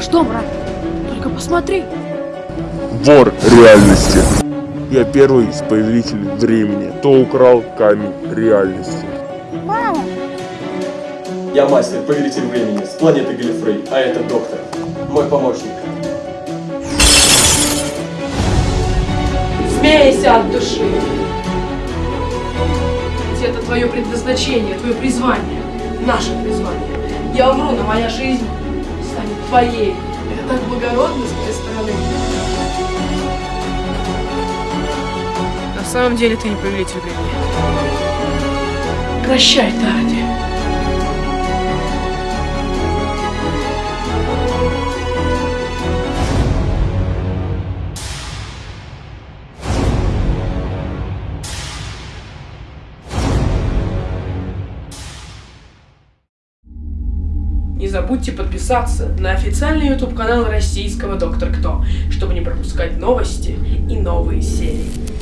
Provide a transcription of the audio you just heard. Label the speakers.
Speaker 1: что, брат? Только посмотри.
Speaker 2: Вор реальности. Я первый из повелителей времени, кто украл камень реальности.
Speaker 3: Мама!
Speaker 4: Я мастер, повелитель времени, с планеты Галифрей, а это доктор, мой помощник.
Speaker 5: Смейся от души. Ведь это твое предназначение, твое призвание, наше призвание. Я умру, но моя жизнь твоей. Это так благородно с твоей стороны. На самом деле ты не повелитель времени. Прощай, Тади. Не забудьте подписаться на официальный YouTube канал российского Доктор Кто, чтобы не пропускать новости и новые серии.